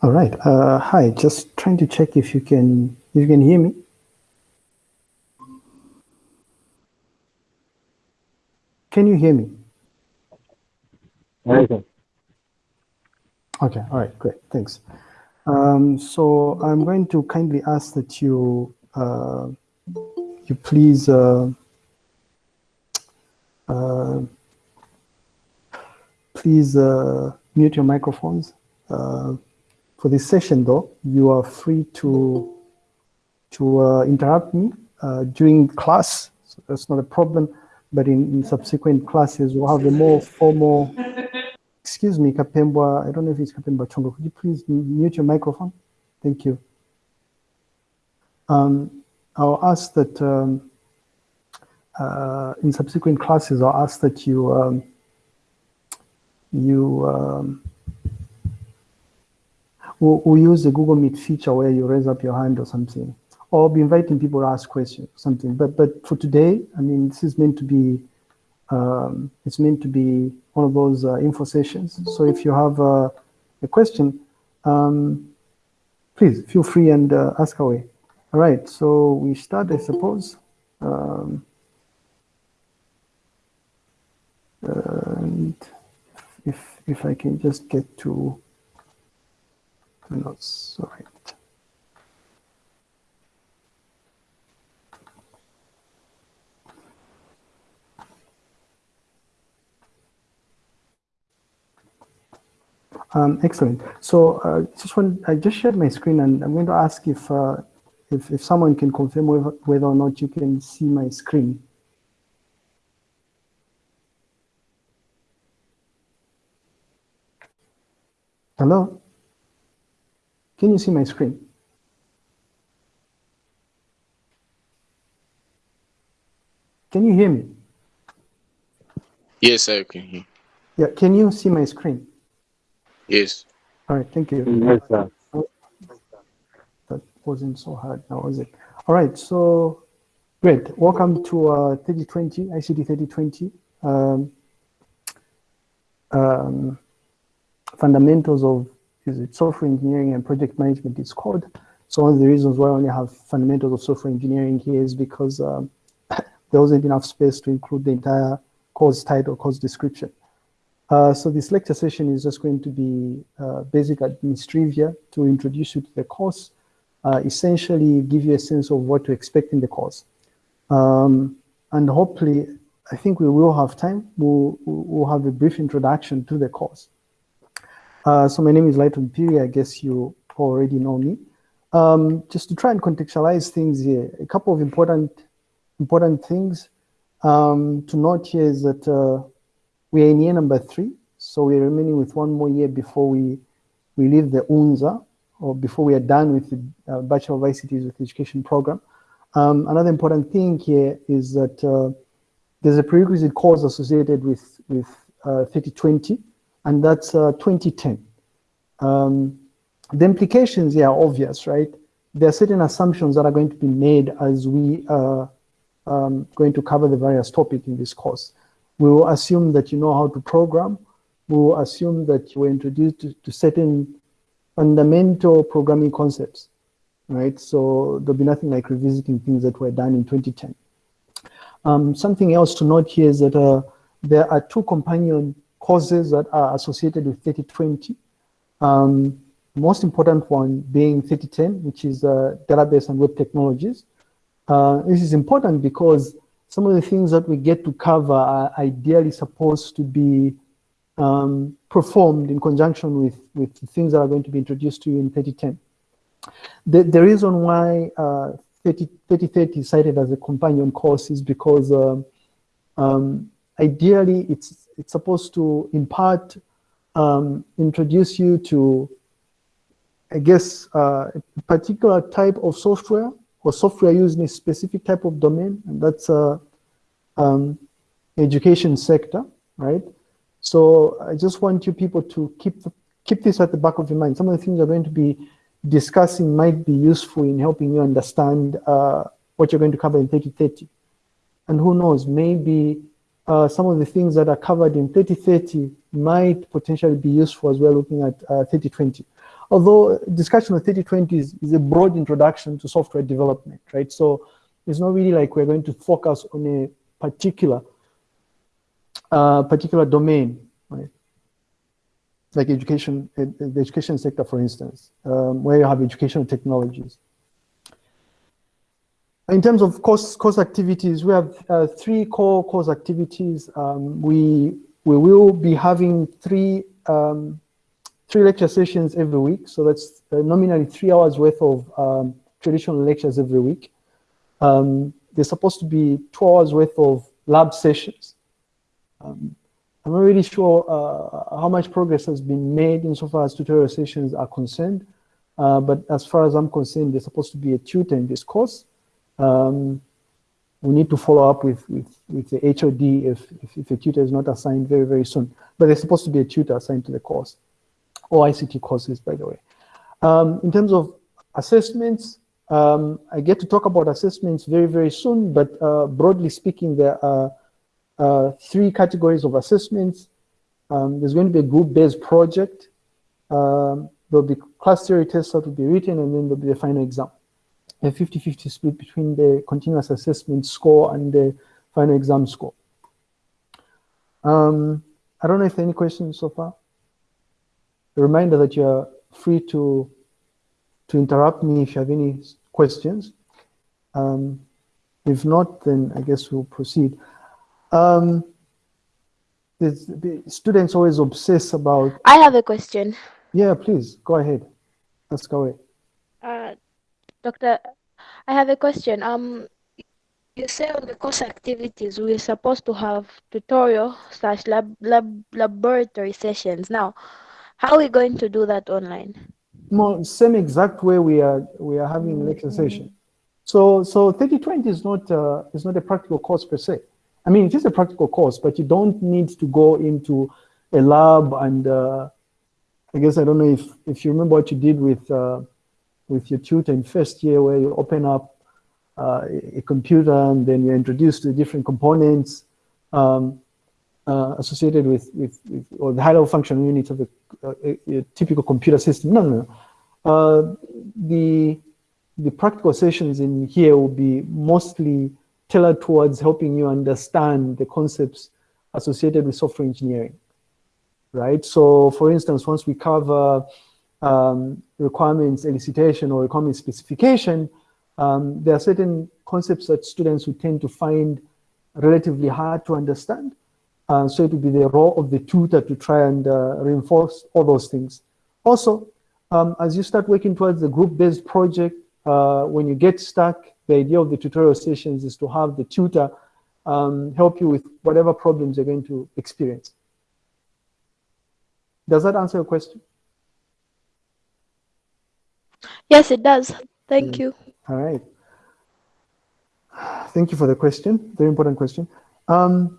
All right. Uh, hi. Just trying to check if you can if you can hear me. Can you hear me? Okay. Okay. All right. Great. Thanks. Um, so I'm going to kindly ask that you uh, you please uh, uh, please uh, mute your microphones. Uh, for this session, though, you are free to to uh, interrupt me during class. So that's not a problem. But in, in subsequent classes, we'll have a more formal excuse me, Kapembwa, I don't know if it's Kapembwa Chongo, could you please mute your microphone? Thank you. Um, I'll ask that um, uh, in subsequent classes, I'll ask that you um, you um, we'll, use the Google Meet feature where you raise up your hand or something, or be inviting people to ask questions or something. But but for today, I mean, this is meant to be um, it's meant to be one of those uh, info sessions. So if you have uh, a question, um, please feel free and uh, ask away. All right, so we start, I suppose. Um, and if if I can just get to notes, all right. Um, excellent. So uh, just want, I just shared my screen and I'm going to ask if, uh, if, if someone can confirm whether, whether or not you can see my screen. Hello? Can you see my screen? Can you hear me? Yes, I can hear. Yeah, can you see my screen? Yes. All right, thank you. Yes, sir. That wasn't so hard now, was it? All right, so great. Welcome to uh, 3020, ICT 3020. Um, um, fundamentals of is it software engineering and project management is called. So one of the reasons why I only have fundamentals of software engineering here is because um, there wasn't enough space to include the entire course title, course description. Uh, so this lecture session is just going to be uh, basic administrivia to introduce you to the course, uh, essentially give you a sense of what to expect in the course. Um, and hopefully, I think we will have time, we'll, we'll have a brief introduction to the course. Uh, so my name is Lighton Piri, I guess you already know me. Um, just to try and contextualize things here, a couple of important, important things um, to note here is that uh, we are in year number three, so we're remaining with one more year before we, we leave the UNZA, or before we are done with the uh, Bachelor of ICTs with Education program. Um, another important thing here is that uh, there's a prerequisite course associated with, with uh, 3020, and that's uh, 2010. Um, the implications here are obvious, right? There are certain assumptions that are going to be made as we are um, going to cover the various topics in this course. We will assume that you know how to program. We will assume that you were introduced to, to certain fundamental programming concepts, right? So there'll be nothing like revisiting things that were done in 2010. Um, something else to note here is that uh, there are two companion courses that are associated with 3020. Um, most important one being 3010, which is uh, database and web technologies. Uh, this is important because some of the things that we get to cover are ideally supposed to be um, performed in conjunction with, with things that are going to be introduced to you in 3010. The, the reason why uh, 30, 3030 is cited as a companion course is because um, um, ideally it's, it's supposed to impart, um, introduce you to, I guess, uh, a particular type of software or software used in a specific type of domain, and that's uh, um, education sector, right? So I just want you people to keep keep this at the back of your mind. Some of the things we're going to be discussing might be useful in helping you understand uh, what you're going to cover in 3030. And who knows, maybe uh, some of the things that are covered in 3030 might potentially be useful as we're looking at uh, 3020. although discussion of 3020 is, is a broad introduction to software development, right? So it's not really like we're going to focus on a particular uh, particular domain, right? Like education, the education sector, for instance, um, where you have educational technologies. In terms of course, course activities, we have uh, three core course activities. Um, we, we will be having three, um, three lecture sessions every week. So that's uh, nominally three hours worth of um, traditional lectures every week. Um, there's supposed to be two hours worth of lab sessions. Um, I'm not really sure uh, how much progress has been made insofar as tutorial sessions are concerned. Uh, but as far as I'm concerned, there's supposed to be a tutor in this course. Um, we need to follow up with, with, with the HOD if, if, if, a tutor is not assigned very, very soon. But there's supposed to be a tutor assigned to the course, or ICT courses, by the way. Um, in terms of assessments, um, I get to talk about assessments very, very soon, but uh, broadly speaking, there are uh, three categories of assessments. Um, there's going to be a group-based project. Um, there'll be class theory tests that will be written, and then there'll be the final exam a 50-50 split between the continuous assessment score and the final exam score. Um, I don't know if there are any questions so far. A reminder that you're free to, to interrupt me if you have any questions. Um, if not, then I guess we'll proceed. Um, the students always obsess about... I have a question. Yeah, please, go ahead. Ask away. Uh, Doctor, I have a question. Um, you say on the course activities we're supposed to have tutorial slash lab, lab laboratory sessions. Now, how are we going to do that online? No, same exact way we are we are having lecture session. So so 3020 is not uh, is not a practical course per se. I mean, it is a practical course, but you don't need to go into a lab and uh, I guess I don't know if if you remember what you did with uh, with your tutor in first year where you open up uh, a computer and then you're introduced to different components um, uh, associated with, with, with, or the high-level functional units of a, a, a, typical computer system. No, no, no. Uh, the, the practical sessions in here will be mostly tailored towards helping you understand the concepts associated with software engineering, right? So for instance, once we cover um, requirements elicitation or requirement specification, um, there are certain concepts that students would tend to find relatively hard to understand. Uh, so it would be the role of the tutor to try and uh, reinforce all those things. Also, um, as you start working towards the group-based project, uh, when you get stuck, the idea of the tutorial sessions is to have the tutor um, help you with whatever problems you're going to experience. Does that answer your question? Yes, it does. Thank you. All right. Thank you for the question. Very important question. Um,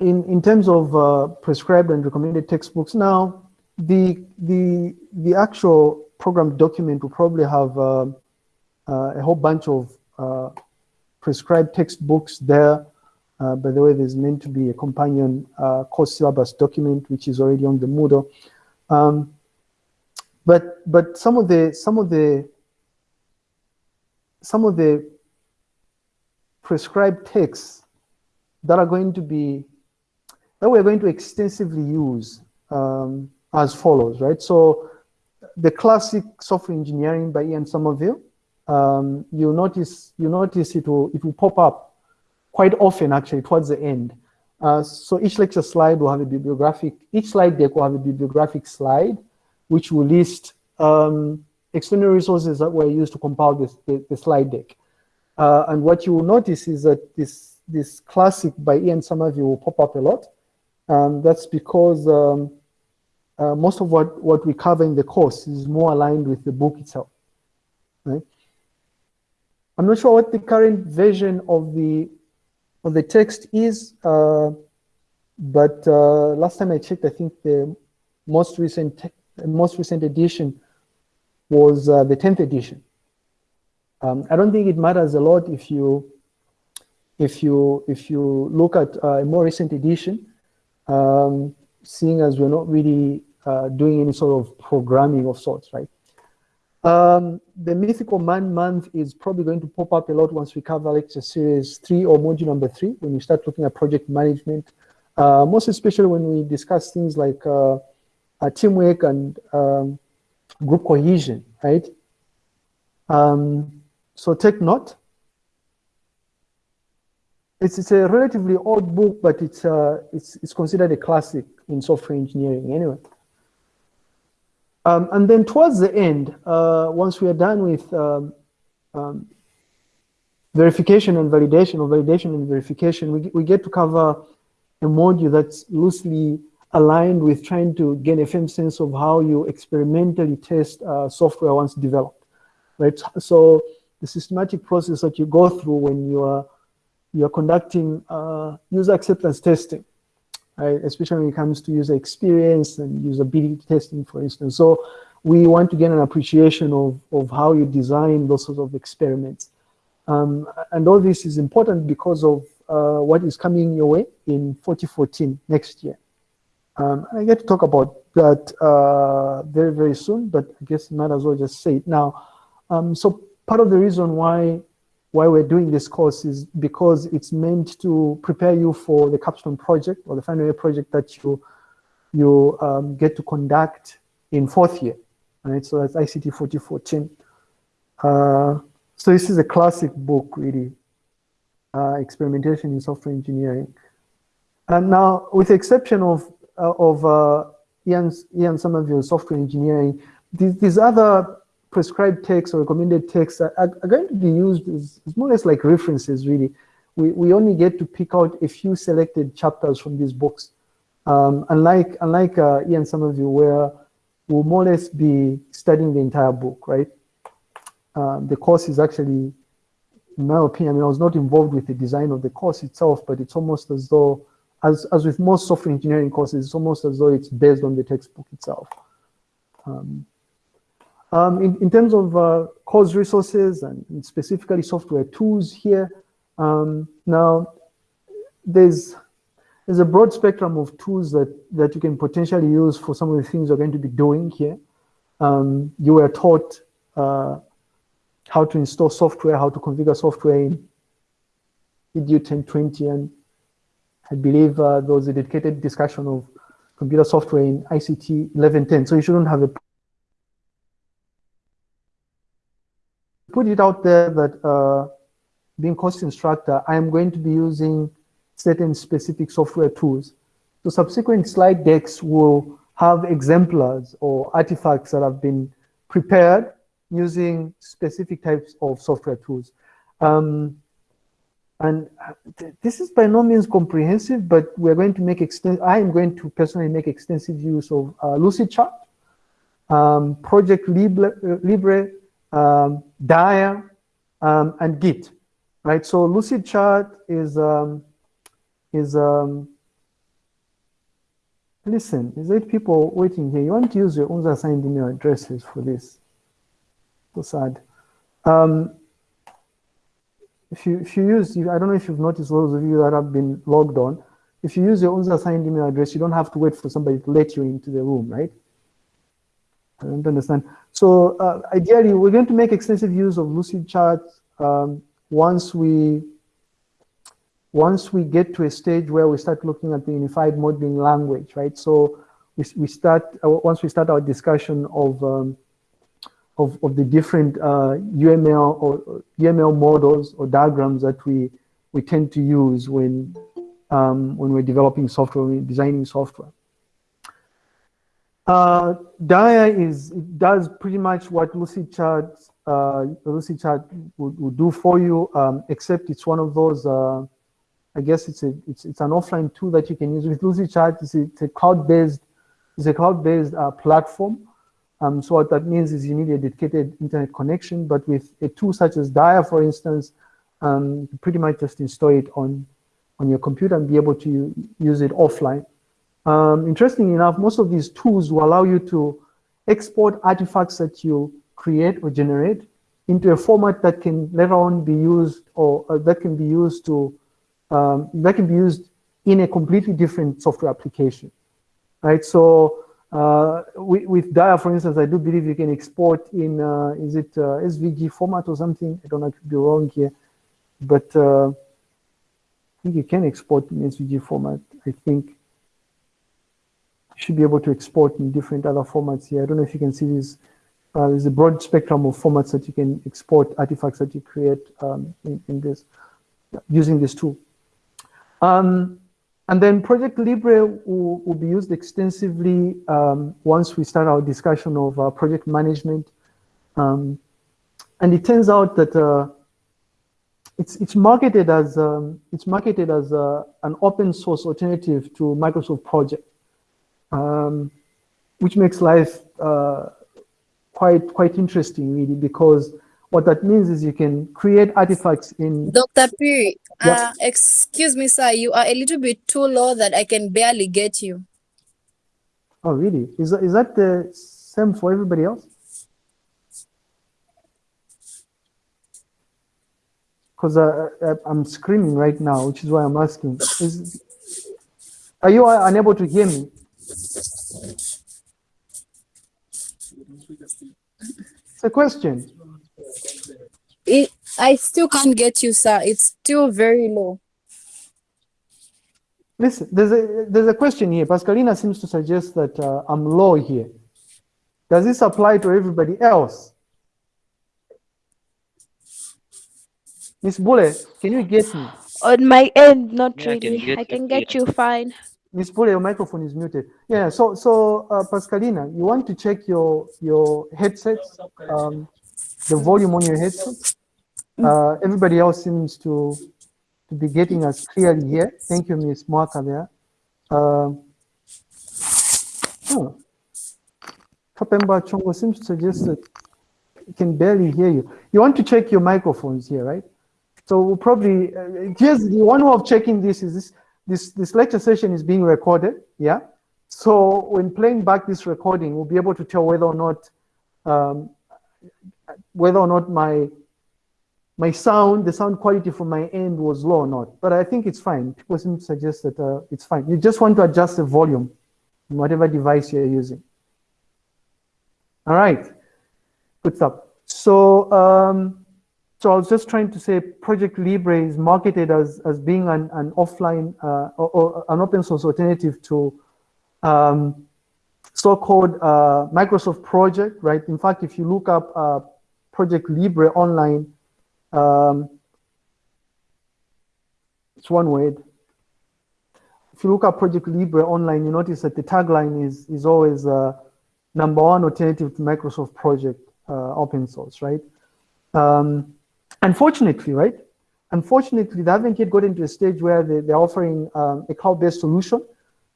in, in terms of uh, prescribed and recommended textbooks, now the, the, the actual program document will probably have uh, uh, a whole bunch of uh, prescribed textbooks there. Uh, by the way, there's meant to be a companion uh, course syllabus document, which is already on the Moodle. Um, but but some of the some of the some of the prescribed texts that are going to be that we're going to extensively use um, as follows, right? So the classic software engineering by Ian Sommerville, um, you notice you notice it will it will pop up quite often actually towards the end. Uh, so each lecture slide will have a bibliographic, each slide deck will have a bibliographic slide which will list um, external resources that were used to compile this, the, the slide deck. Uh, and what you will notice is that this, this classic by Ian Sommerville will pop up a lot. Um, that's because um, uh, most of what, what we cover in the course is more aligned with the book itself. Right? I'm not sure what the current version of the of the text is, uh, but uh, last time I checked, I think the most recent most recent edition was uh, the 10th edition. Um, I don't think it matters a lot if you if you if you look at uh, a more recent edition, um, seeing as we're not really uh, doing any sort of programming of sorts, right? Um, the mythical man month is probably going to pop up a lot once we cover lecture series three or module number three, when we start looking at project management, uh, most especially when we discuss things like uh, uh, teamwork and um, group cohesion, right? Um, so take note. It's, it's a relatively old book, but it's, uh, it's, it's considered a classic in software engineering anyway. Um, and then towards the end, uh, once we are done with um, um, verification and validation, or validation and verification, we, we get to cover a module that's loosely aligned with trying to gain a firm sense of how you experimentally test uh, software once developed, right? So the systematic process that you go through when you are you're conducting uh, user acceptance testing, right? Especially when it comes to user experience and usability testing, for instance. So we want to get an appreciation of, of how you design those sorts of experiments. Um, and all this is important because of uh, what is coming your way in 2014, next year. Um, I get to talk about that uh, very, very soon, but I guess might as well just say it now. Um, so part of the reason why why we're doing this course is because it's meant to prepare you for the capstone project or the final year project that you you um, get to conduct in fourth year. Right, so that's ICT 4014. Uh, so this is a classic book, really, uh, experimentation in software engineering. And now, with the exception of of uh, Ian, Ian Sommerville's software engineering, these, these other prescribed texts or recommended texts are, are, going to be used as, as, more or less like references, really. We, we only get to pick out a few selected chapters from these books. Um, unlike unlike uh, Ian Somerville, where we'll more or less be studying the entire book, right? Um, the course is actually, in my opinion, I mean, I was not involved with the design of the course itself, but it's almost as though, as, as with most software engineering courses, it's almost as though it's based on the textbook itself. Um, um, in, in, terms of uh, course resources and, and, specifically software tools here, um, now there's there's a broad spectrum of tools that, that you can potentially use for some of the things you're going to be doing here. Um, you were taught uh, how to install software, how to configure software in EDU 1020, and I believe uh, there was a dedicated discussion of computer software in ICT 1110, so you shouldn't have a put it out there that uh, being course instructor, I am going to be using certain specific software tools. So subsequent slide decks will have exemplars or artifacts that have been prepared using specific types of software tools. Um, and th this is by no means comprehensive, but we're going to make extensive, I am going to personally make extensive use of uh, Lucidchart, um, Project Libre, uh, Libre um, Dia, um, and Git, right? So Lucidchart is, um, is um, listen, is eight people waiting here. You want to use your own assigned email addresses for this. So sad. If you if you use, I don't know if you've noticed those of you that have been logged on, if you use your own assigned email address, you don't have to wait for somebody to let you into the room, right? I don't understand. So uh, ideally, we're going to make extensive use of Lucidchart um, once we once we get to a stage where we start looking at the unified modeling language, right? So we, we start, uh, once we start our discussion of, um, of, of, the different uh, UML or UML models or diagrams that we, we tend to use when, um, when we're developing software, when we're designing software. Uh, Dia is, does pretty much what Lucidchart, uh, would, would do for you, um, except it's one of those uh, I guess it's a it's it's an offline tool that you can use with Lucidchart. It's a, it's a cloud-based it's a cloud-based uh, platform. Um, so what that means is you need a dedicated internet connection, but with a tool such as Dia, for instance, um, you pretty much just install it on on your computer and be able to use it offline. Um, interestingly enough, most of these tools will allow you to export artifacts that you create or generate into a format that can later on be used or uh, that can be used to um, that can be used in a completely different software application, right? So Uh, with, with Dia, for instance, I do believe you can export in, uh, is it uh, SVG format or something? I don't know, I could be wrong here. But uh, I think you can export in SVG format. I think you should be able to export in different other formats here. I don't know if you can see this. Uh, there's a broad spectrum of formats that you can export artifacts that you create um, in, in this using this tool. Um, and then Project Libre will, will be used extensively um, once we start our discussion of uh, project management. Um, and it turns out that uh, it's it's marketed as um, it's marketed as uh, an open source alternative to Microsoft Project, um, which makes life uh, quite quite interesting really because what that means is you can create artifacts in Dr. Yeah. uh, excuse me, sir, you are a little bit too low that I can barely get you. oh really is that, is that the same for everybody else because uh, uh, I'm screaming right now which is why I'm asking is are you uh, unable to hear me it's a question It, I still can't get you, sir. It's still very low. Listen, there's a there's a question here. Pascalina seems to suggest that uh, I'm low here. Does this apply to everybody else? Miss Bule, can you get me? On my end, not Yeah, I can really. get I you, can get you fine. Miss Bule, your microphone is muted. Yeah. So so uh, Pascalina, you want to check your your headsets, um, the volume on your headsets. Uh, everybody else seems to to be getting us clearly here. Thank you, Miss Mwaka there. Um, oh. Kapembwa Chongo seems to suggest that can barely hear you. You want to check your microphones here, right? So we'll probably, uh, here's the one way of checking this is this, this, this lecture session is being recorded, yeah? So when playing back this recording, we'll be able to tell whether or not, um, whether or not my, my sound, the sound quality from my end was low or not. But I think it's fine. People seem to suggest that uh, it's fine. You just want to adjust the volume whatever device you're using. All right, good stuff. So, um, so I was just trying to say Project Libre is marketed as, as being an, an offline uh, or, or an open source alternative to um, so-called uh, Microsoft Project, right? In fact, if you look up uh, Project Libre online, um, it's one word. If you look at Project Libre online, you notice that the tagline is, is always uh, number one alternative to Microsoft Project uh, open source, right? Um, unfortunately, right? Unfortunately, they haven't yet gotten to a stage where they, they're offering um, a cloud-based solution,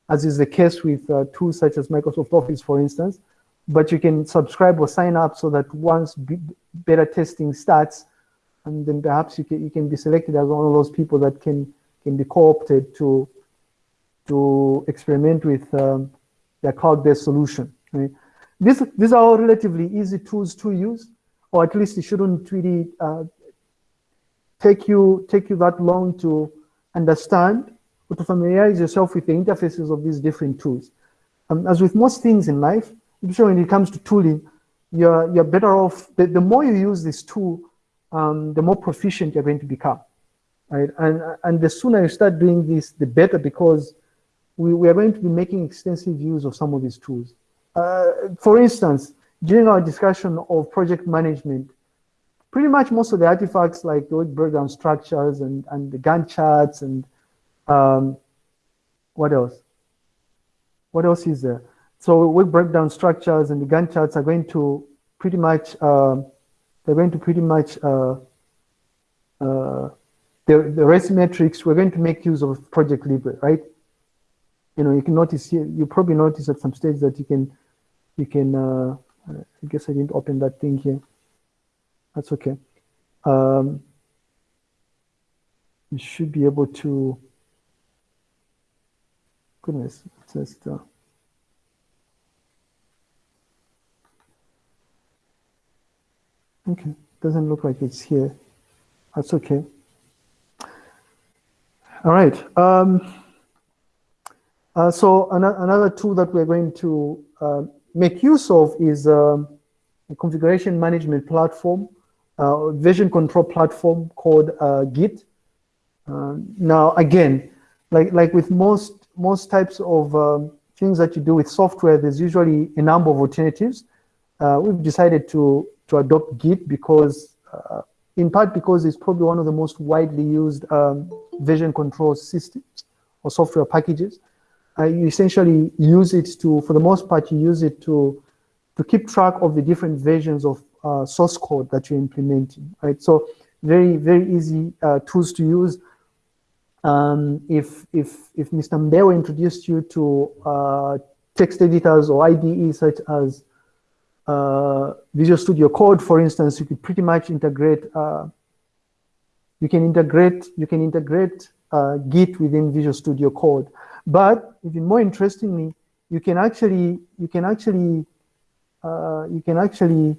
as is the case with uh, tools such as Microsoft Office, for instance. But you can subscribe or sign up so that once be- beta testing starts, and then perhaps you can, you can be selected as one of those people that can, can be co-opted to, to experiment with um, their cloud-based solution. Right? These, these are all relatively easy tools to use, or at least it shouldn't really uh, take you take you that long to understand or to familiarize yourself with the interfaces of these different tools. Um, as with most things in life, I'm sure when it comes to tooling, you're you're better off. The, the more you use this tool, um, the more proficient you're going to become, right? And and the sooner you start doing this, the better because we, we are going to be making extensive use of some of these tools. Uh, for instance, during our discussion of project management, pretty much most of the artifacts like the work breakdown structures and, and the Gantt charts and um, what else? What else is there? So work breakdown structures and the Gantt charts are going to pretty much, um they're going to pretty much, uh, uh, the, the REST metrics, we're going to make use of Project Libre, right? You know, you can notice here, you probably notice at some stage that you can, you can, uh, I guess I didn't open that thing here. That's okay. Um, you should be able to, goodness, just, uh, okay, doesn't look like it's here. That's okay. All right. Um, Uh, so an another tool that we're going to uh, make use of is um, a configuration management platform, uh, version control platform called uh, Git. Uh, now, again, like, like with most, most types of um, things that you do with software, there's usually a number of alternatives. Uh, we've decided to, to adopt Git because, in part because it's probably one of the most widely used um, version control systems or software packages uh, you essentially use it to, for the most part, you use it to, to keep track of the different versions of uh, source code that you're implementing, right? So very, very easy uh, tools to use. Um, if, if, if Mr. Mbewe introduced you to uh, text editors or IDE such as uh, Visual Studio Code, for instance, you could pretty much integrate, uh, you can integrate, you can integrate Git within Visual Studio Code. But even more interestingly, you can actually you can actually uh, you can actually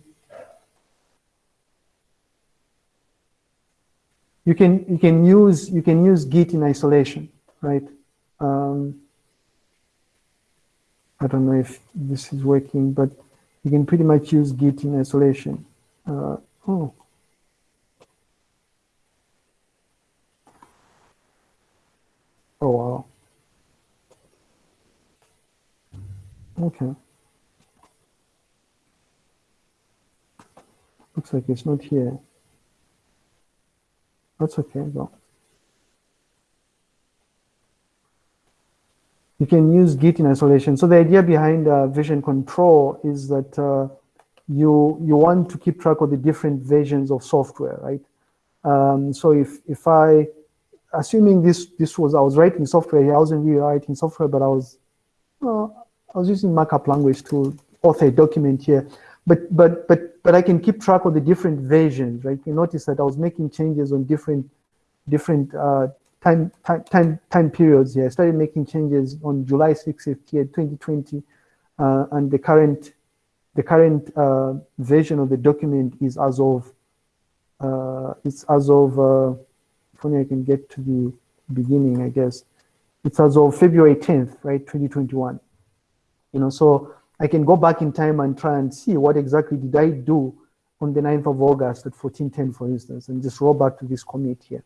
you can you can use you can use Git in isolation, right? Um, I don't know if this is working, but you can pretty much use Git in isolation. Uh, oh. Oh wow. Okay. Looks like it's not here. That's okay though. You can use Git in isolation. So the idea behind uh, version control is that uh, you you want to keep track of the different versions of software, right? Um, so if if I, assuming this this was I was writing software here, I wasn't really writing software, but I was, I was using markup language to author a document here, but but but but I can keep track of the different versions, right? You notice that I was making changes on different different uh, time time time periods here. I started making changes on July 6th here, 2020, uh, and the current the current uh, version of the document is as of uh, it's as of uh, if only I can get to the beginning, I guess. It's as of February 10th, right, 2021 you know, so I can go back in time and try and see what exactly did I do on the 9th of August at 1410, for instance, and just roll back to this commit here.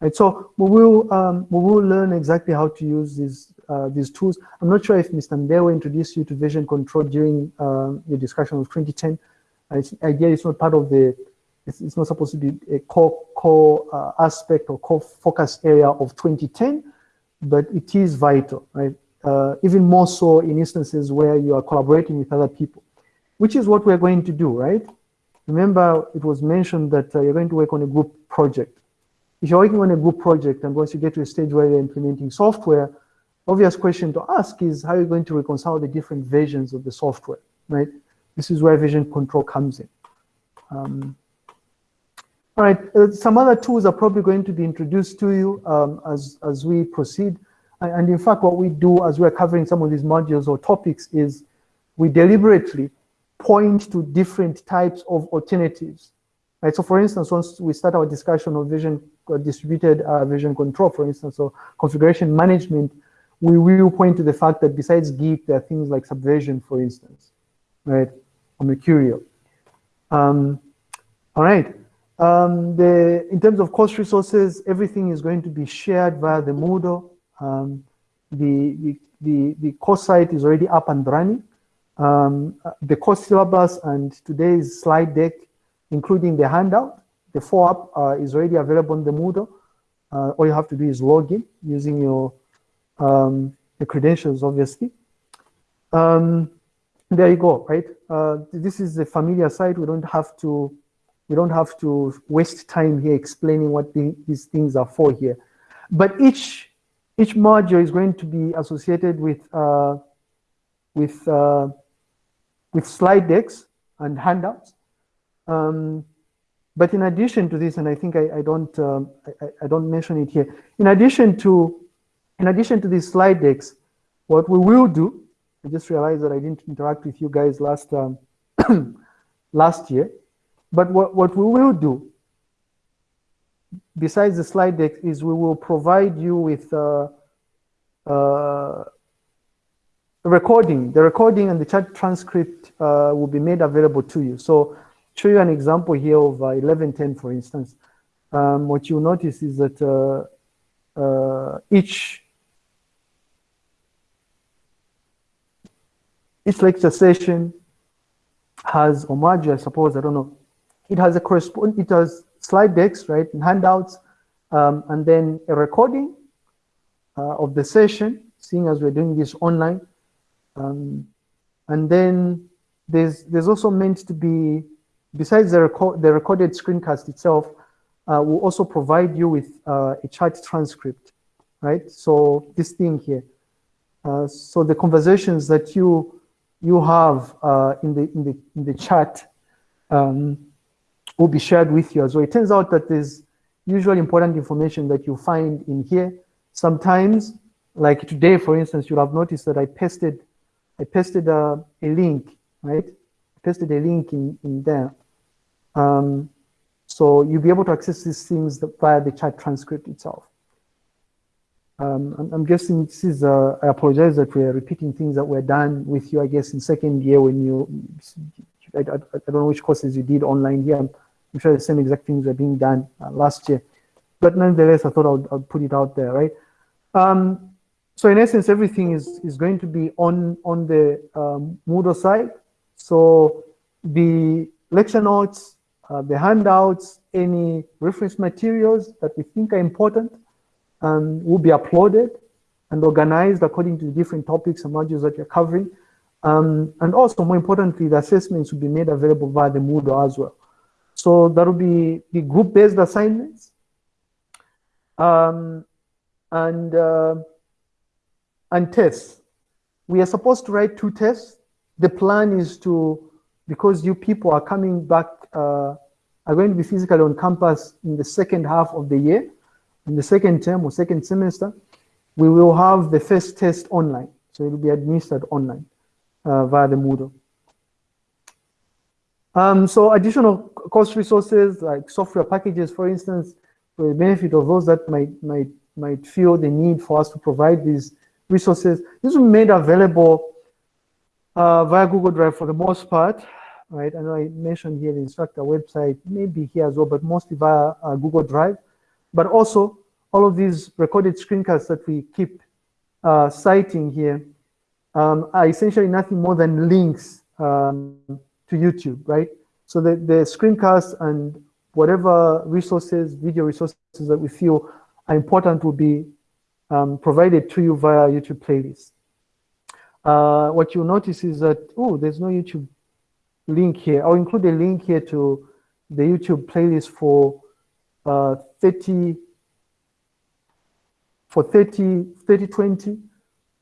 And so we will um, we will learn exactly how to use these uh, these tools. I'm not sure if Mr. Mbewe introduced you to version control during uh, the discussion of 2010. Uh, it's, again, it's not part of the. It's, it's not supposed to be a core core uh, aspect or core focus area of 2010, but it is vital, right? uh, even more so in instances where you are collaborating with other people, which is what we're going to do, right? Remember, it was mentioned that uh, you're going to work on a group project. If you're working on a group project and once you get to a stage where you're implementing software, obvious question to ask is how are you going to reconcile the different versions of the software, right? This is where version control comes in. Um, all right, uh, some other tools are probably going to be introduced to you um, as, as we proceed. And in fact, what we do as we're covering some of these modules or topics is we deliberately point to different types of alternatives. Right? So for instance, once we start our discussion of vision distributed uh, version control, for instance, or configuration management, we will point to the fact that besides Git, there are things like Subversion, for instance, right, or Mercurial. Um, all right. Um, the, in terms of course resources, everything is going to be shared via the Moodle. Um, the, the, the, the course site is already up and running. Um, the course syllabus and today's slide deck, including the handout, the follow-up uh, is already available on the Moodle. Uh, all you have to do is log in using your um, the credentials, obviously. Um, there you go, right? Uh, this is a familiar site. We don't have to we don't have to waste time here explaining what the, these things are for here. But each each module is going to be associated with uh, with uh, with slide decks and handouts. Um, but in addition to this, and I think I, I don't um, I, I, don't mention it here. In addition to in addition to these slide decks, what we will do, I just realized that I didn't interact with you guys last um, last year. But what, what we will do besides the slide deck is we will provide you with uh, uh, recording, the recording and the chat transcript uh, will be made available to you. So show you an example here of uh, 1110, for instance. Um, what you'll notice is that uh, uh, each each lecture session has module, I suppose, I don't know. It has a correspond, it has slide decks, right, and handouts, um, and then a recording uh, of the session, seeing as we're doing this online. Um, and then there's there's also meant to be, besides the, the recorded screencast itself, uh, will also provide you with uh, a chat transcript, right? So this thing here. Uh, so the conversations that you you have uh, in the in the in the chat um, will be shared with you as well. It turns out that there's usually important information that you find in here. Sometimes, like today, for instance, you'll have noticed that I pasted I pasted a, a link, right? Pasted a link in, in there. Um, so you'll be able to access these things via the chat transcript itself. Um, I'm, I'm, guessing this is, uh, I apologize that we're repeating things that were done with you, I guess, in second year when you, I, I, I don't know which courses you did online here. I'm, sure the same exact things were being done uh, last year. But nonetheless, I thought I would, I would put it out there, right? Um, so in essence, everything is, is going to be on, on the um, Moodle side. So the lecture notes, uh, the handouts, any reference materials that we think are important um, will be uploaded and organized according to the different topics and modules that you're covering. Um, and also, more importantly, the assessments will be made available via the Moodle as well. So that will be the group-based assignments. Um, and, uh, and tests. We are supposed to write two tests. The plan is to, because you people are coming back, uh, are going to be physically on campus in the second half of the year, in the second term or second semester, we will have the first test online. So it will be administered online uh, via the Moodle. Um, so additional course resources like software packages, for instance, for the benefit of those that might, might, might feel the need for us to provide these resources. This will be made available uh, via Google Drive for the most part, right? I know I mentioned here the instructor website, maybe here as well, but mostly via uh, Google Drive. But also, all of these recorded screencasts that we keep uh, citing here um, are essentially nothing more than links um, to YouTube, right? So the, the screencasts and whatever resources, video resources that we feel are important will be um, provided to you via YouTube playlist. Uh, what you'll notice is that, oh, there's no YouTube link here. I'll include a link here to the YouTube playlist for uh, 30 for 30 30 20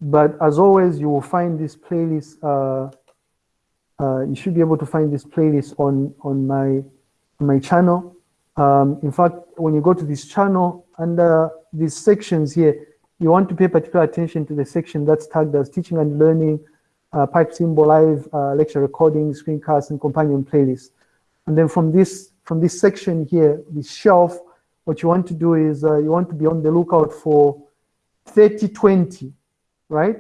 but as always you will find this playlist uh, uh, you should be able to find this playlist on on my my channel um, in fact when you go to this channel under these sections here you want to pay particular attention to the section that's tagged as teaching and learning uh, pipe symbol live uh, lecture recording screencasts and companion playlists and then from this from this section here, this shelf, what you want to do is uh, you want to be on the lookout for 3020, right?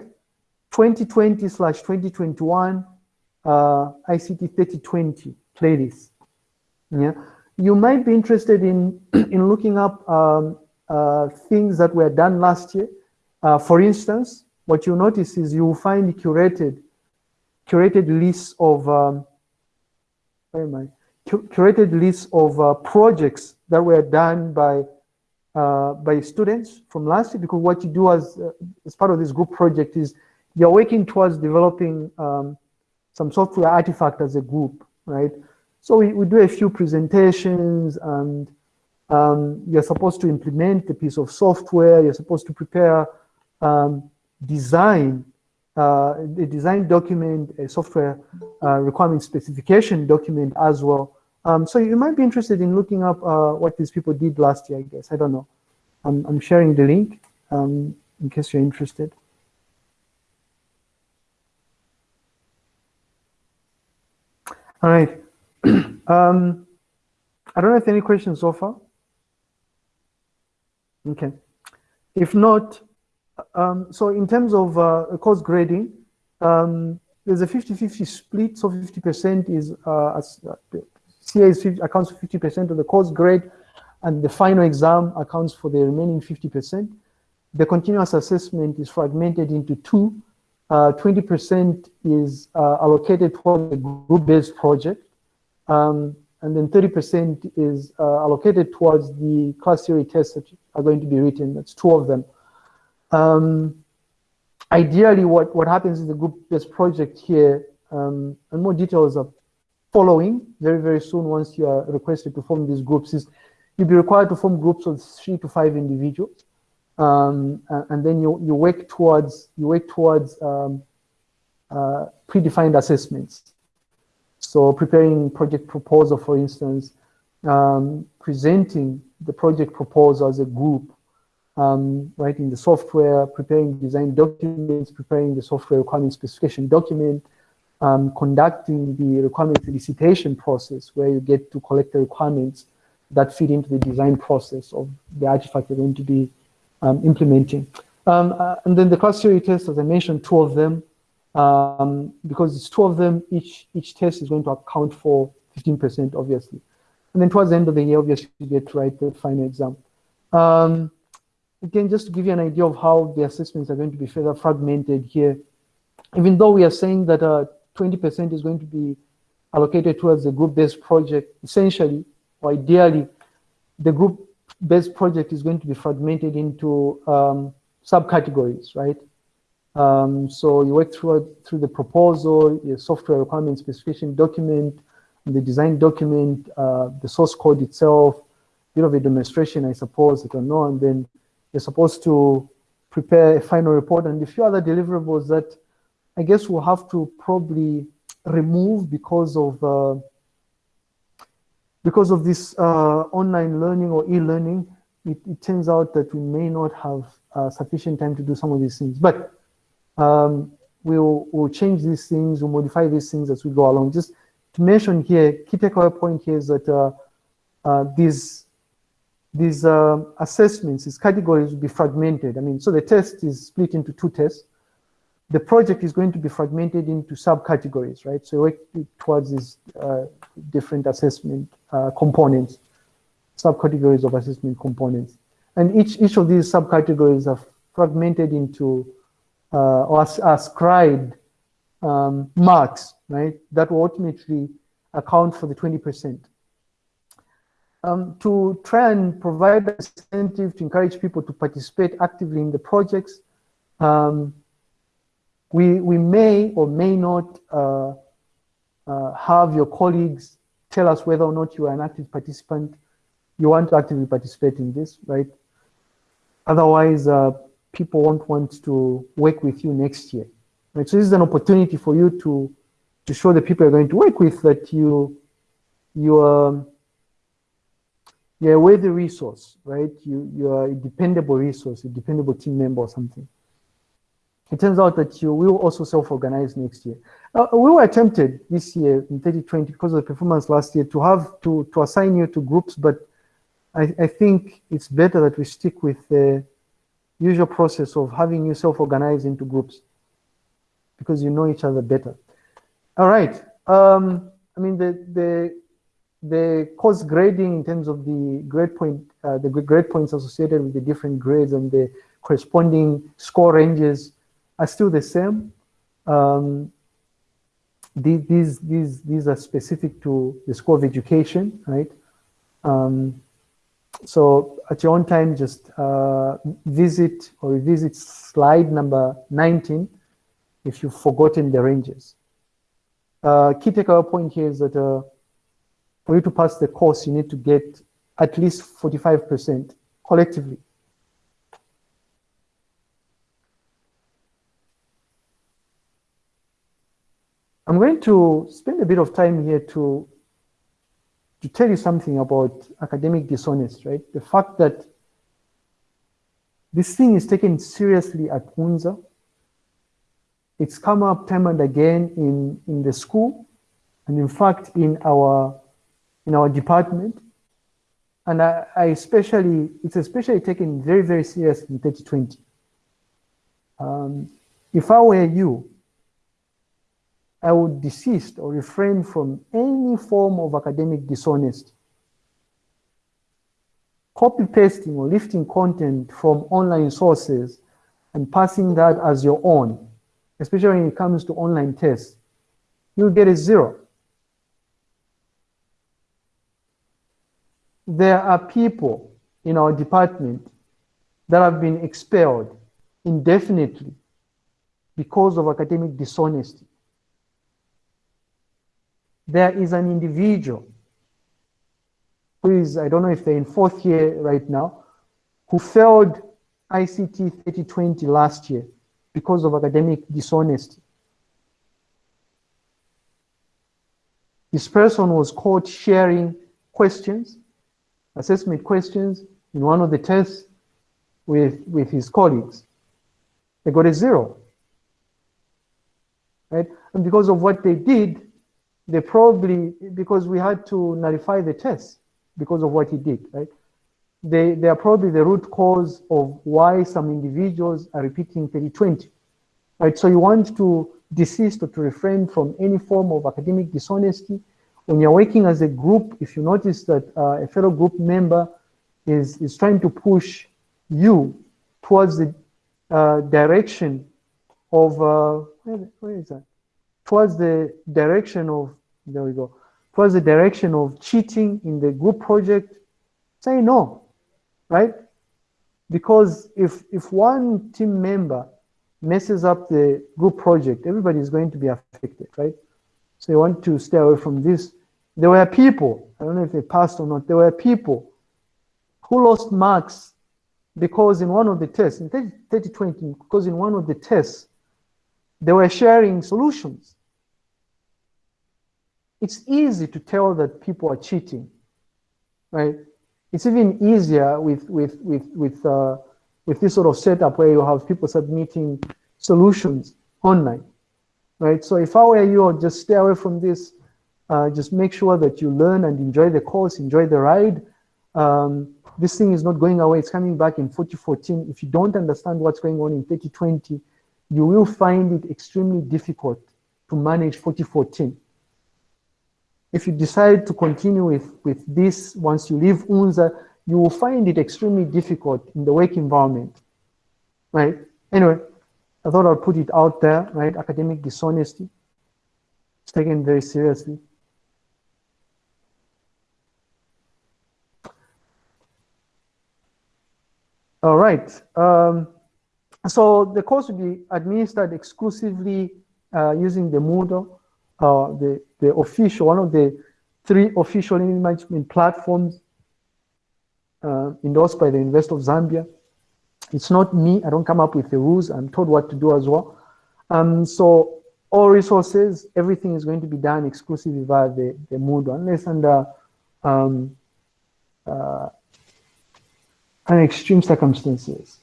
2020 slash 2021 uh, ICT 3020 playlist. Yeah, you might be interested in in looking up um, uh, things that were done last year. Uh, for instance, what you notice is you will find curated curated lists of um, where am I? curated list of uh, projects that were done by uh, by students from last year because what you do as uh, as part of this group project is you're working towards developing um, some software artifact as a group, right? So we, we do a few presentations and um, you're supposed to implement a piece of software, you're supposed to prepare um, design uh, a design document, a software uh, requirement specification document as well. Um, so you might be interested in looking up uh, what these people did last year, I guess. I don't know. I'm, I'm sharing the link um, in case you're interested. All right. um, I don't have any questions so far. Okay. If not, um, so in terms of uh, course grading, um, there's a 50-50 split, so 50% is, uh, uh, CA is 50, accounts for 50% of the course grade, and the final exam accounts for the remaining 50%. The continuous assessment is fragmented into two. 20% uh, is uh, allocated for the group-based project, um, and then 30% is uh, allocated towards the class theory tests that are going to be written. That's two of them. Um, ideally, what, what happens in the group-based project here, um, and more details are following very, very soon once you are requested to form these groups, is you'll be required to form groups of three to five individuals. Um, and then you, you work towards, you work towards um, uh, predefined assessments. So preparing project proposal, for instance, um, presenting the project proposal as a group, um, writing the software, preparing design documents, preparing the software requirement specification document, um, conducting the requirement elicitation process where you get to collect the requirements that feed into the design process of the artifact you're going to be um, implementing. Um, uh, and then the class theory test, as I mentioned, two of them, um, because it's two of them, each, each test is going to account for 15%, obviously. And then towards the end of the year, obviously, you get to write the final exam. Um, again, just to give you an idea of how the assessments are going to be further fragmented here, even though we are saying that 20% uh, is going to be allocated towards the group-based project, essentially, or ideally, the group-based project is going to be fragmented into um, subcategories, right? Um, so you work through, through the proposal, your software requirement specification document, the design document, uh, the source code itself, bit of a demonstration, I suppose, I don't know, and then you're supposed to prepare a final report and a few other deliverables that I guess we'll have to probably remove because of uh, because of this uh, online learning or e-learning. It, it, turns out that we may not have uh, sufficient time to do some of these things, but um, we'll, we'll change these things, we'll modify these things as we go along. Just to mention here, key takeaway point here is that uh, uh, these these uh, assessments, these categories will be fragmented. I mean, so the test is split into two tests. The project is going to be fragmented into subcategories, right? So work towards these uh, different assessment uh, components, subcategories of assessment components. And each, each of these subcategories are fragmented into uh, or ascribed um, marks, right, that will ultimately account for the 20%. Um, to try and provide an incentive to encourage people to participate actively in the projects, um, we, we may or may not uh, uh, have your colleagues tell us whether or not you are an active participant. You want to actively participate in this, right? Otherwise, uh, people won't want to work with you next year. Right? So this is an opportunity for you to to show the people you're going to work with that you you are you're a worthy resource, right? You you are a dependable resource, a dependable team member or something. It turns out that you will also self-organize next year. Uh, we were tempted this year in 2020 because of the performance last year to have to to assign you to groups, but I, I think it's better that we stick with the usual process of having you self-organize into groups because you know each other better. All right. Um, I mean, the, the, the course grading in terms of the grade point, uh, the grade points associated with the different grades and the corresponding score ranges are still the same. Um, these, these, these are specific to the School of Education, right? Um, so at your own time, just uh, visit or revisit slide number 19 if you've forgotten the ranges. Uh, key takeaway point here is that uh, for you to pass the course, you need to get at least 45% collectively. I'm going to spend a bit of time here to to tell you something about academic dishonest, right? The fact that this thing is taken seriously at UNZA. It's come up time and again in, in the school, and in fact in our in our department. And I, I especially, it's especially taken very, very serious in 2020. Um, if I were you, I would desist or refrain from any form of academic dishonesty. Copy pasting or lifting content from online sources and passing that as your own, especially when it comes to online tests, you'll get a zero. There are people in our department that have been expelled indefinitely because of academic dishonesty. There is an individual who is, I don't know if they're in fourth year right now, who failed ICT 3020 last year because of academic dishonesty. This person was caught sharing questions, assessment questions in one of the tests with, with his colleagues. They got a zero. Right? And because of what they did, they probably, because we had to nullify the test because of what he did, right? They, they are probably the root cause of why some individuals are repeating 3020, right? So you want to desist or to refrain from any form of academic dishonesty. When you're working as a group, if you notice that uh, a fellow group member is, is trying to push you towards the uh, direction of, uh, where, where is that? Towards the direction of, there we go, towards the direction of cheating in the group project, say no, right? Because if, if one team member messes up the group project, everybody is going to be affected, right? So you want to stay away from this. There were people, I don't know if they passed or not, there were people who lost marks because in one of the tests, in 3020, because in one of the tests, they were sharing solutions. It's easy to tell that people are cheating, right? It's even easier with, with, with, with, uh, with this sort of setup where you have people submitting solutions online, right? So if I were you, I'd just stay away from this. Uh, just make sure that you learn and enjoy the course, enjoy the ride. Um, this thing is not going away. It's coming back in 4014. If you don't understand what's going on in 3020, you will find it extremely difficult to manage 4014. If you decide to continue with, with this once you leave UNZA, you will find it extremely difficult in the work environment, right? Anyway, I thought I'd put it out there, right? Academic dishonesty. It's taken very seriously. All right. Um, so the course will be administered exclusively uh, using the Moodle, uh, the, the official, one of the three official management platforms uh, endorsed by the University of Zambia. It's not me, I don't come up with the rules, I'm told what to do as well. Um, so all resources, everything is going to be done exclusively via the, the Moodle, unless under um, uh, extreme circumstances.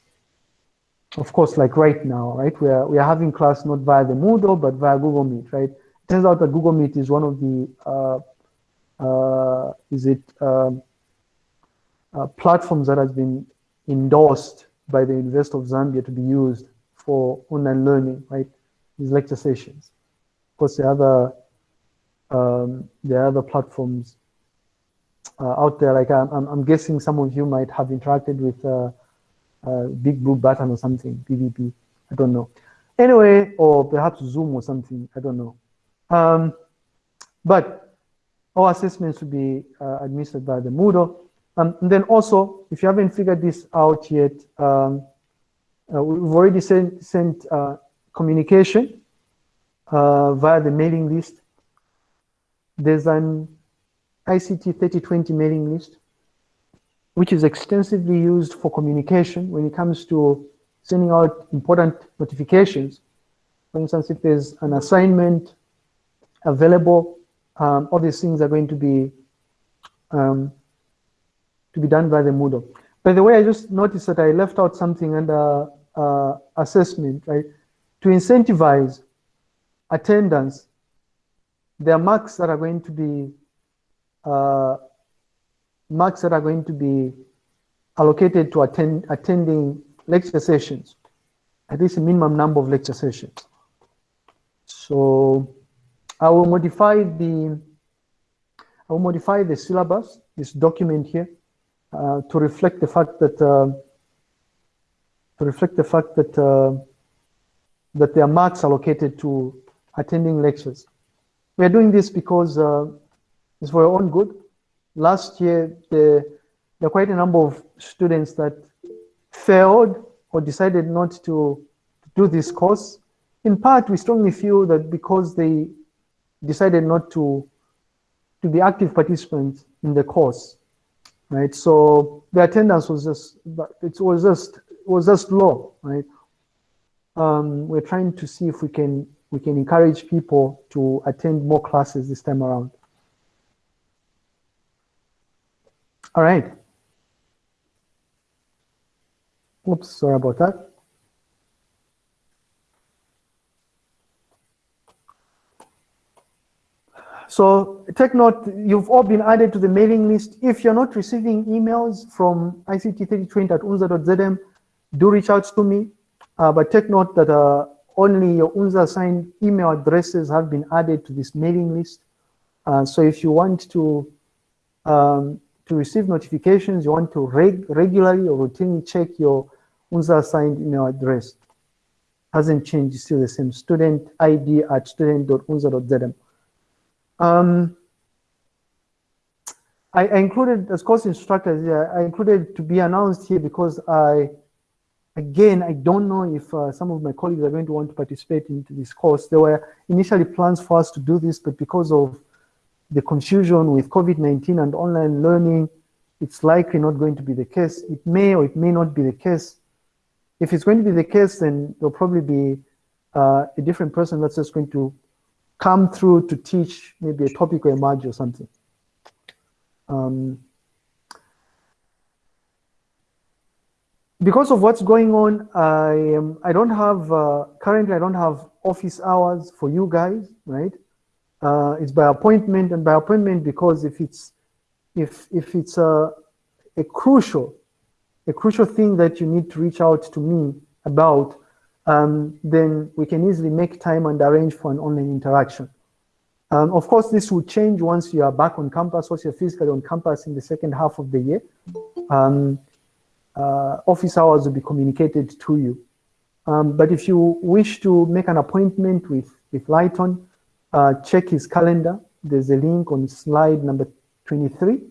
Of course, like right now, right? We are, we are having class not via the Moodle, but via Google Meet, right? Turns out that Google Meet is one of the, uh, uh, is it, um, uh, platforms that has been endorsed by the University of Zambia to be used for online learning, right? These lecture sessions. Of course, the other, um, the other platforms uh, out there. Like I'm, I'm, guessing some of you might have interacted with uh, uh, Big Blue Button or something, BBB. I don't know. Anyway, or perhaps Zoom or something. I don't know. Um, but all assessments will be uh, administered by the Moodle. Um, and then also, if you haven't figured this out yet, um, uh, we've already sent, sent uh, communication via the mailing list. There's an ICT 3020 mailing list, which is extensively used for communication when it comes to sending out important notifications. For instance, if there's an assignment available, um, all these things are going to be um, to be done by the Moodle. By the way, I just noticed that I left out something under uh, assessment, right? To incentivize attendance, there are marks that are going to be uh, marks that are going to be allocated to attend attending lecture sessions, at least a minimum number of lecture sessions. So I will modify the I will modify the syllabus, this document here, uh, to reflect the fact that uh, to reflect the fact that uh, that there are marks allocated to attending lectures. We are doing this because uh, it's for our own good. Last year, the, there are quite a number of students that failed or decided not to do this course. In part, we strongly feel that because they decided not to to be active participants in the course, right? So the attendance was just it was just it was just low, right? Um, we're trying to see if we can we can encourage people to attend more classes this time around. All right. Oops, sorry about that. So take note, you've all been added to the mailing list. If you're not receiving emails from ICT3020 at unza.zm, do reach out to me. Uh, but take note that uh, only your UNZA assigned email addresses have been added to this mailing list. Uh, so if you want to um, to receive notifications, you want to reg regularly or routinely check your UNZA assigned email address. Hasn't changed, still the same. Student ID at student.unza.zm. Um, I, I, included as course instructors here, I included to be announced here because I, again, I don't know if uh, some of my colleagues are going to want to participate in this course. There were initially plans for us to do this, but because of the confusion with COVID-19 and online learning, it's likely not going to be the case. It may or it may not be the case. If it's going to be the case, then there'll probably be uh, a different person that's just going to come through to teach maybe a topic or a module or something. Um, because of what's going on, I am, I don't have, uh, currently I don't have office hours for you guys, right? Uh, it's by appointment and by appointment because if it's, if, if it's a, a crucial, a crucial thing that you need to reach out to me about, um, then we can easily make time and arrange for an online interaction. Um, of course, this will change once you are back on campus, once you're physically on campus in the second half of the year. Um, uh, office hours will be communicated to you. Um, but if you wish to make an appointment with, with Lighton, uh, check his calendar. There's a link on slide number 23.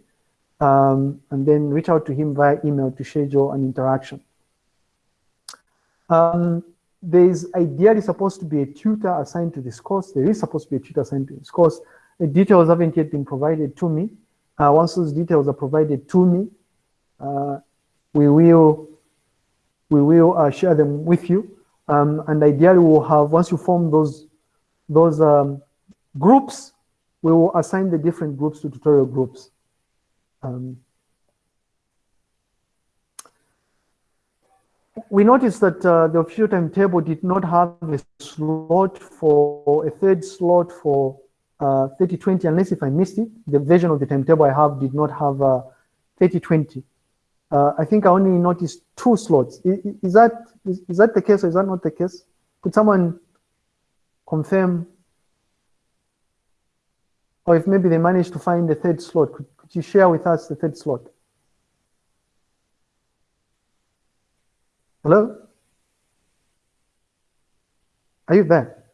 Um, and then reach out to him via email to schedule an interaction. Um, there's ideally supposed to be a tutor assigned to this course. There is supposed to be a tutor assigned to this course. The details haven't yet been provided to me. Uh, once those details are provided to me, uh, we will we will uh, share them with you. Um, and ideally, we'll have once you form those those um, groups, we will assign the different groups to tutorial groups. Um, we noticed that uh, the official timetable did not have a slot for a third slot for uh, 3020, unless if I missed it. The version of the timetable I have did not have uh, 3020. Uh, I think I only noticed two slots. Is, is that is, is, that the case or is that not the case? Could someone confirm? Or if maybe they managed to find the third slot, could, could you share with us the third slot? Hello? Are you there?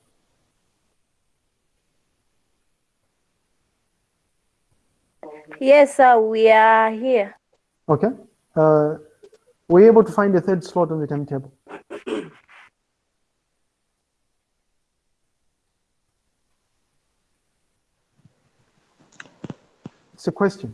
Yes, sir, we are here. Okay. Uh, were you able to find a third slot on the timetable? It's a question.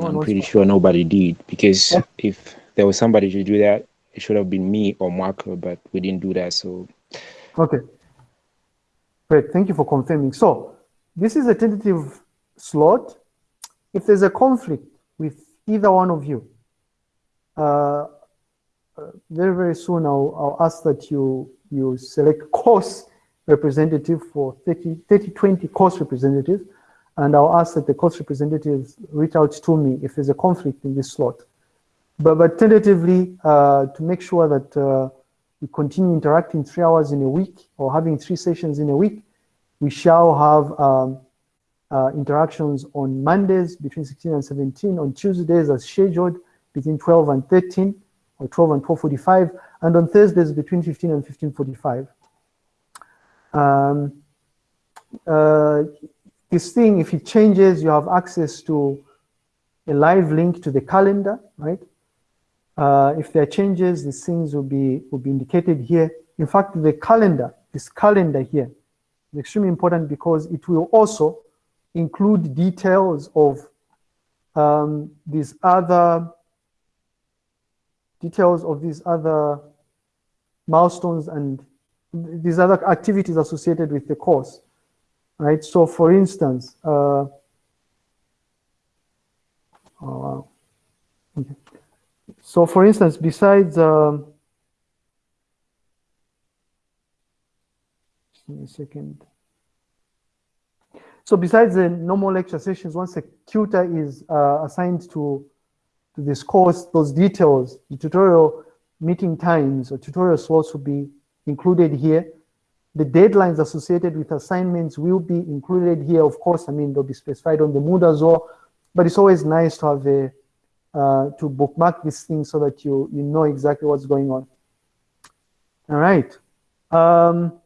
I'm pretty sure nobody did because Yeah. if there was somebody to do that, it should have been me or Marco, but we didn't do that. So Okay. Great. Thank you for confirming. So this is a tentative slot. If there's a conflict with either one of you, uh, uh, very, very soon I'll, I'll ask that you, you select course representative for 30, 30, 20 course representative. And I'll ask that the course representatives reach out to me if there's a conflict in this slot. But, but tentatively, uh, to make sure that uh, we continue interacting three hours in a week or having three sessions in a week, we shall have um, uh, interactions on Mondays between 16 and 17, on Tuesdays as scheduled between 12 and 13, or 12 and 12.45, and on Thursdays between 15 and 15.45. Um, uh, this thing, if it changes, you have access to a live link to the calendar, right? Uh, if there are changes, these things will be, will be indicated here. In fact, the calendar, this calendar here, is extremely important because it will also include details of um, these other details of these other milestones and these other activities associated with the course, right? So for instance, uh, oh okay. So for instance, besides, um, a second. So besides the normal lecture sessions, once a tutor is uh, assigned to, to this course, those details, the tutorial meeting times or tutorial slots will be included here. The deadlines associated with assignments will be included here. Of course, I mean, they'll be specified on the Moodle as well, but it's always nice to have a, uh, to bookmark these things so that you, you know exactly what's going on. All right. Um,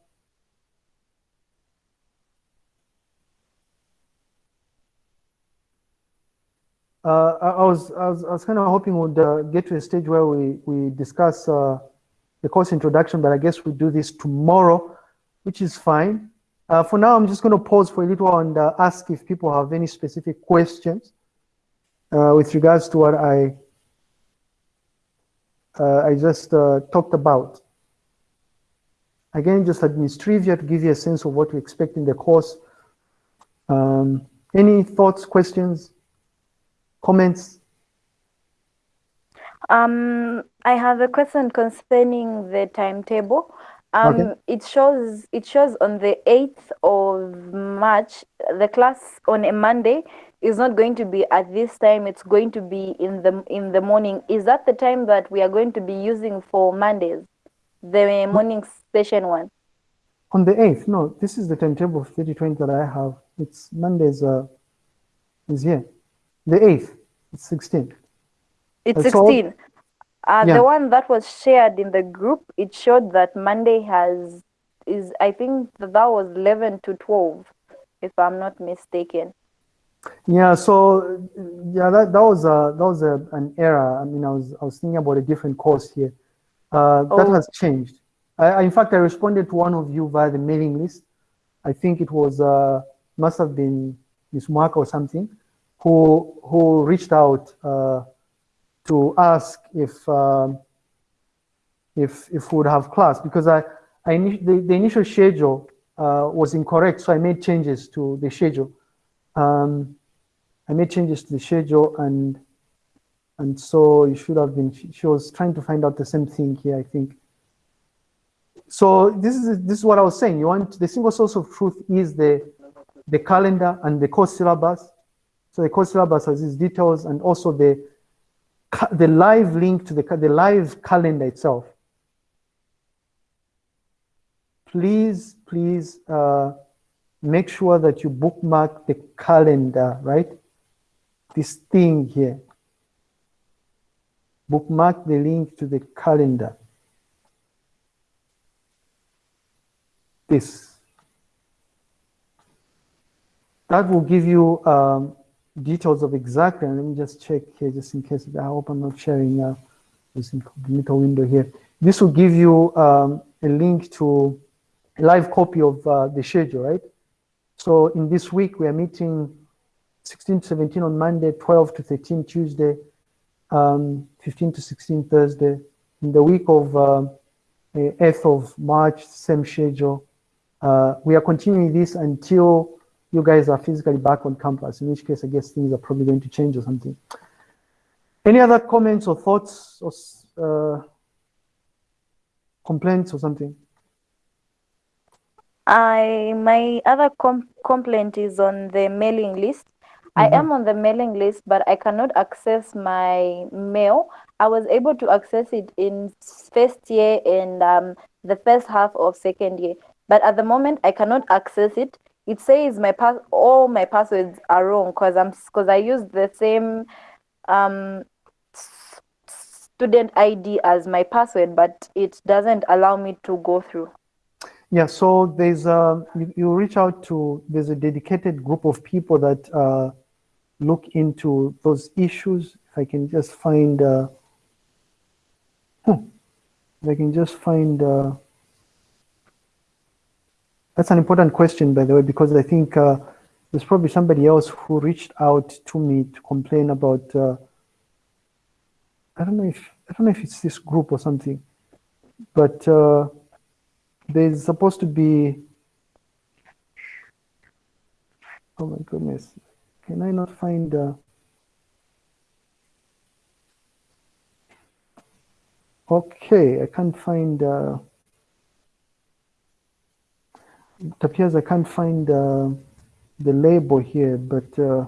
uh, I, was, I was I was kind of hoping we'd uh, get to a stage where we we discuss uh, the course introduction, but I guess we'll do this tomorrow, which is fine. Uh, for now, I'm just going to pause for a little and uh, ask if people have any specific questions uh, with regards to what I I just talked about. Again, just administrivia to give you a sense of what to expect in the course. Um, any thoughts, questions? comments? Um, I have a question concerning the timetable. Um, okay. It shows it shows on the 8th of March, the class on a Monday is not going to be at this time. It's going to be in the in the morning. Is that the time that we are going to be using for Mondays, the morning session one? On the 8th, no. This is the timetable of 3020 that I have. It's Mondays uh, is here. The 8th, it's 16. It's 16. Uh, yeah. The one that was shared in the group, it showed that Monday has, is I think that was 11 to 12, if I'm not mistaken. Yeah, so yeah, that, that was a, that was a, an error. I mean, I was I was thinking about a different course here. Uh, oh. That has changed. I, in fact, I responded to one of you via the mailing list. I think it was uh, must have been Miss Mark or something who who reached out uh, to ask if um, if if we would have class because I I the, the initial schedule uh, was incorrect, so I made changes to the schedule. Um, I made changes to the schedule and and so it should have been. She was trying to find out the same thing here, I think. So this is this is what I was saying. You want the single source of truth is the the calendar and the course syllabus so the course syllabus has these details and also the, the live link to the, the live calendar itself. Please, please uh, make sure that you bookmark the calendar, right? This thing here. Bookmark the link to the calendar. This. That will give you um, details of exactly, and let me just check here just in case, I hope I'm not sharing uh, this incognito window here. This will give you um, a link to a live copy of uh, the schedule, right? So in this week, we are meeting 16 to 17 on Monday, 12 to 13 Tuesday, um, 15 to 16 Thursday. In the week of uh, 8th of March, same schedule. Uh, we are continuing this until you guys are physically back on campus, in which case I guess things are probably going to change or something. Any other comments or thoughts or uh, complaints or something? I my other com complaint is on the mailing list. I Mhm. am on the mailing list, but I cannot access my mail. I was able to access it in first year and um, the first half of second year, but at the moment I cannot access it. It says my pass all my passwords are wrong because I'm because I used the same um, student ID as my password, but it doesn't allow me to go through. Yeah, so there's a, you, you reach out to, there's a dedicated group of people that uh, look into those issues. If I can just find, uh, hmm, if I can just find, uh, that's an important question, by the way, because I think uh, there's probably somebody else who reached out to me to complain about, uh, I don't know if, I don't know if it's this group or something, but uh, there's supposed to be oh my goodness can i not find uh, okay i can't find uh, it appears i can't find uh, the label here but uh,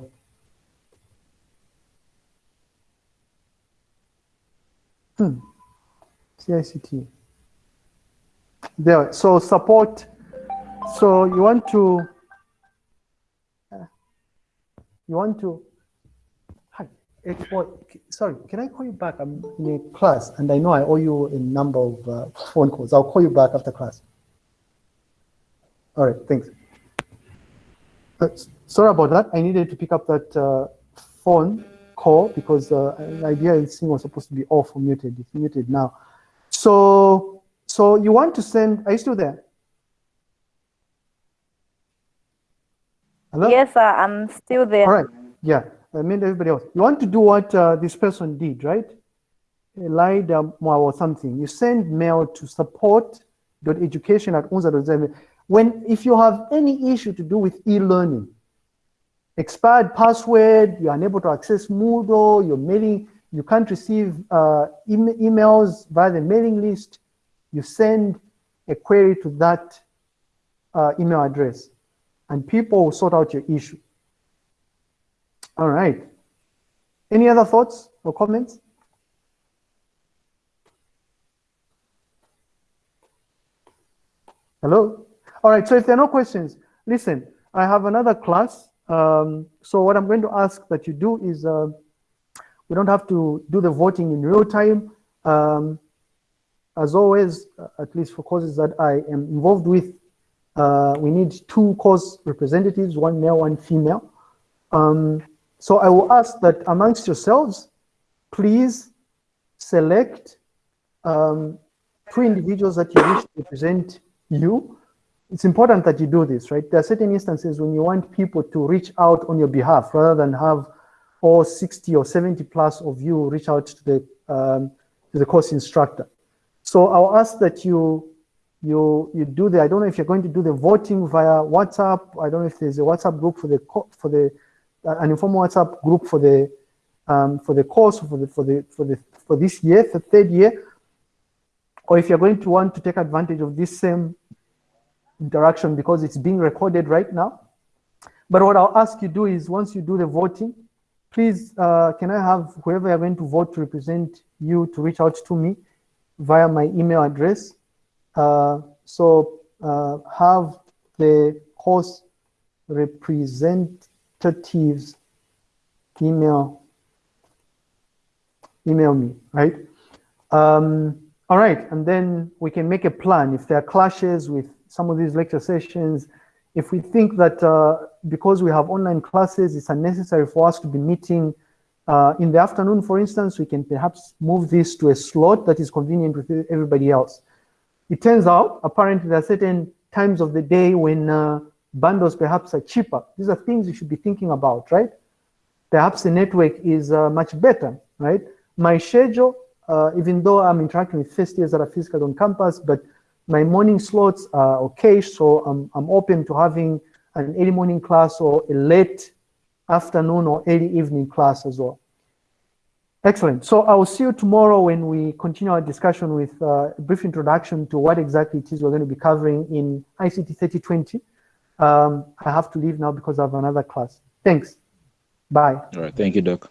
hmm, cict there so support so you want to uh, you want to hi sorry can i call you back? I'm in a class and i know i owe you a number of uh, phone calls. I'll call you back after class all right thanks uh, sorry about that i needed to pick up that uh, phone call because uh, the idea is thing was supposed to be off or muted it's muted now so so you want to send, are you still there? Hello? Yes, sir, I'm still there. All right, yeah, I mean everybody else. You want to do what uh, this person did, right? Elida or something. You send mail to support.education at unza.zm. When, if you have any issue to do with e-learning, expired password, you're unable to access Moodle, you're mailing, you can't receive uh, em- emails via the mailing list, you send a query to that uh, email address and people will sort out your issue. All right. Any other thoughts or comments? Hello? All right, so if there are no questions, listen, I have another class. Um, so what I'm going to ask that you do is uh, we don't have to do the voting in real time. Um, as always, uh, at least for courses that I am involved with, uh, we need two course representatives, one male, one female. Um, so I will ask that amongst yourselves, please select um, two individuals that you wish to represent you. It's important that you do this, right? There are certain instances when you want people to reach out on your behalf rather than have all 60 or 70 plus of you reach out to the, um, to the course instructor. So I'll ask that you you you do the I don't know if you're going to do the voting via WhatsApp. I don't know if there's a WhatsApp group for the for the uh, an informal WhatsApp group for the um, for the course for the for the for the for this year, the third year, or if you're going to want to take advantage of this same interaction because it's being recorded right now. But what I'll ask you do is once you do the voting, please uh, can I have whoever you're going to vote to represent you to reach out to me via my email address. Uh, so uh, have the course representatives email email me, right? Um, all right, and then we can make a plan if there are clashes with some of these lecture sessions. If we think that uh, because we have online classes, it's unnecessary for us to be meeting uh, in the afternoon, for instance, we can perhaps move this to a slot that is convenient with everybody else. It turns out, apparently, there are certain times of the day when uh, bundles perhaps are cheaper. These are things you should be thinking about, right? Perhaps the network is uh, much better, right? My schedule, uh, even though I'm interacting with first years that are physical on campus, but my morning slots are okay, so I'm, I'm open to having an early morning class or a late afternoon or early evening class as well. Excellent. So I will see you tomorrow when we continue our discussion with uh, a brief introduction to what exactly it is we're going to be covering in ICT 3020. Um, I have to leave now because I have another class. Thanks. Bye. All right. Thank you, Doc.